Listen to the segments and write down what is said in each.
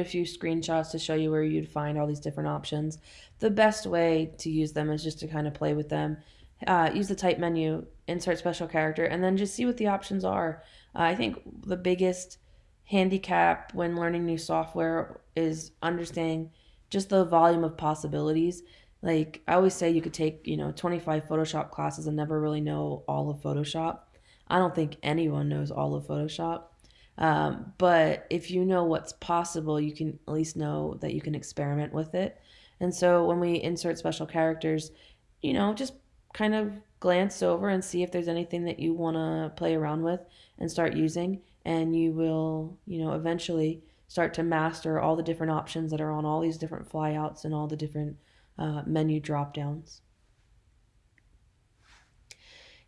a few screenshots to show you where you'd find all these different options. The best way to use them is just to kind of play with them. Uh, use the type menu, insert special character, and then just see what the options are. Uh, I think the biggest handicap when learning new software is understanding just the volume of possibilities. Like I always say, you could take, you know, 25 Photoshop classes and never really know all of Photoshop. I don't think anyone knows all of Photoshop. Um, but if you know what's possible, you can at least know that you can experiment with it. And so when we insert special characters, you know, just kind of glance over and see if there's anything that you want to play around with and start using. And you will, you know, eventually start to master all the different options that are on all these different flyouts and all the different uh, menu drop downs.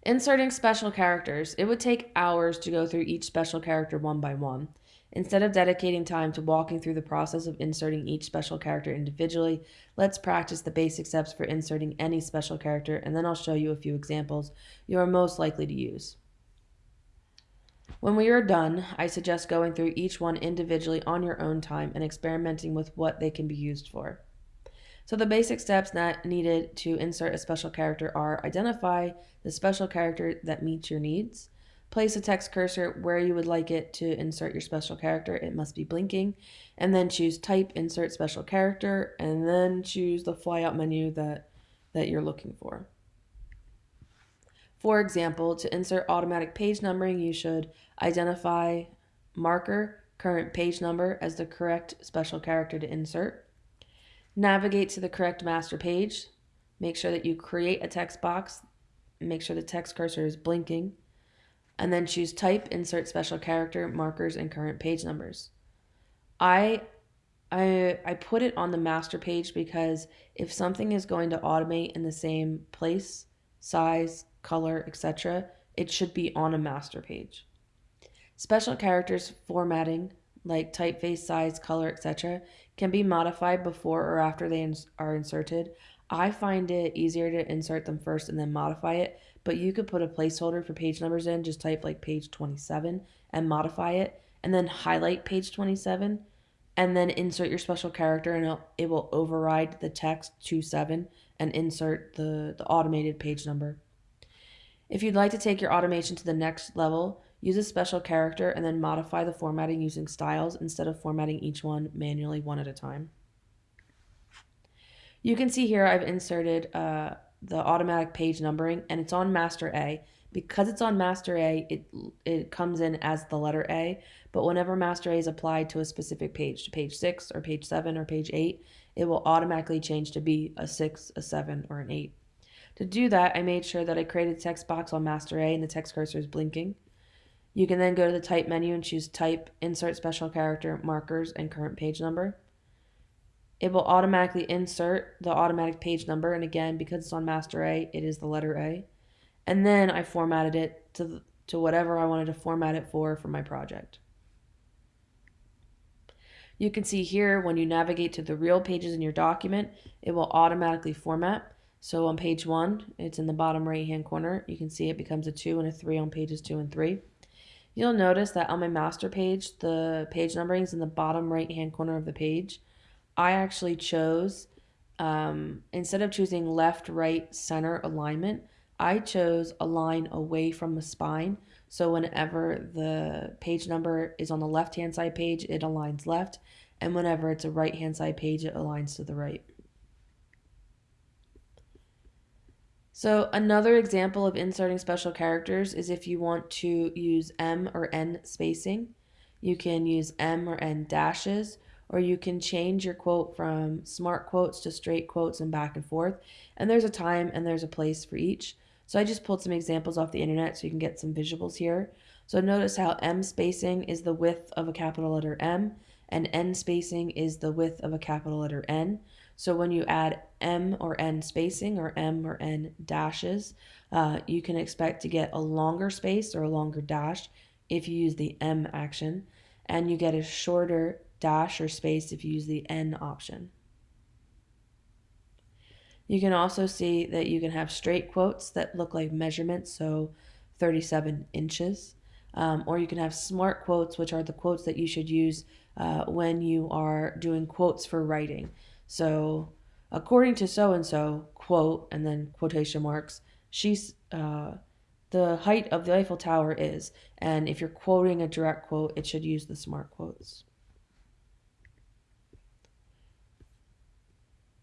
Inserting special characters. It would take hours to go through each special character one by one. Instead of dedicating time to walking through the process of inserting each special character individually, let's practice the basic steps for inserting any special character and then I'll show you a few examples you are most likely to use. When we are done, I suggest going through each one individually on your own time and experimenting with what they can be used for. So the basic steps that needed to insert a special character are identify the special character that meets your needs, place a text cursor where you would like it to insert your special character, it must be blinking, and then choose type insert special character and then choose the flyout menu that that you're looking for. For example, to insert automatic page numbering, you should identify marker current page number as the correct special character to insert. Navigate to the correct master page. Make sure that you create a text box. Make sure the text cursor is blinking. And then choose type, insert special character, markers, and current page numbers. I I, I put it on the master page because if something is going to automate in the same place, size, color, etc., it should be on a master page. Special characters formatting like typeface, size, color, etc., can be modified before or after they ins- are inserted. I find it easier to insert them first and then modify it, but you could put a placeholder for page numbers in, just type like page 27 and modify it, and then highlight page 27, and then insert your special character, and it will override the text to 7 and insert the, the automated page number. If you'd like to take your automation to the next level, Use a special character and then modify the formatting using styles instead of formatting each one manually one at a time. You can see here I've inserted uh, the automatic page numbering and it's on master A. Because it's on master A, it, it comes in as the letter A, but whenever master A is applied to a specific page, to page 6 or page 7 or page 8, it will automatically change to be a 6, a 7, or an 8. To do that, I made sure that I created text box on master A and the text cursor is blinking. You can then go to the type menu and choose type, insert special character, markers, and current page number. It will automatically insert the automatic page number. And again, because it's on master A, it is the letter A. And then I formatted it to, to whatever I wanted to format it for for my project. You can see here when you navigate to the real pages in your document, it will automatically format. So on page one, it's in the bottom right hand corner. You can see it becomes a two and a three on pages two and three. You'll notice that on my master page, the page numbering is in the bottom right hand corner of the page. I actually chose, um, instead of choosing left, right, center alignment, I chose align away from the spine. So whenever the page number is on the left hand side page, it aligns left. And whenever it's a right hand side page, it aligns to the right. So another example of inserting special characters is if you want to use M or N spacing. You can use M or N dashes, or you can change your quote from smart quotes to straight quotes and back and forth. And there's a time and there's a place for each. So I just pulled some examples off the internet so you can get some visuals here. So notice how M spacing is the width of a capital letter M and N spacing is the width of a capital letter N. So when you add M or N spacing or M or N dashes, uh, you can expect to get a longer space or a longer dash if you use the M action, and you get a shorter dash or space if you use the N option. You can also see that you can have straight quotes that look like measurements, so 37 inches. Um, or you can have smart quotes, which are the quotes that you should use uh, when you are doing quotes for writing. So, according to so and so, quote, and then quotation marks, she's uh, the height of the Eiffel Tower is. And if you're quoting a direct quote, it should use the smart quotes.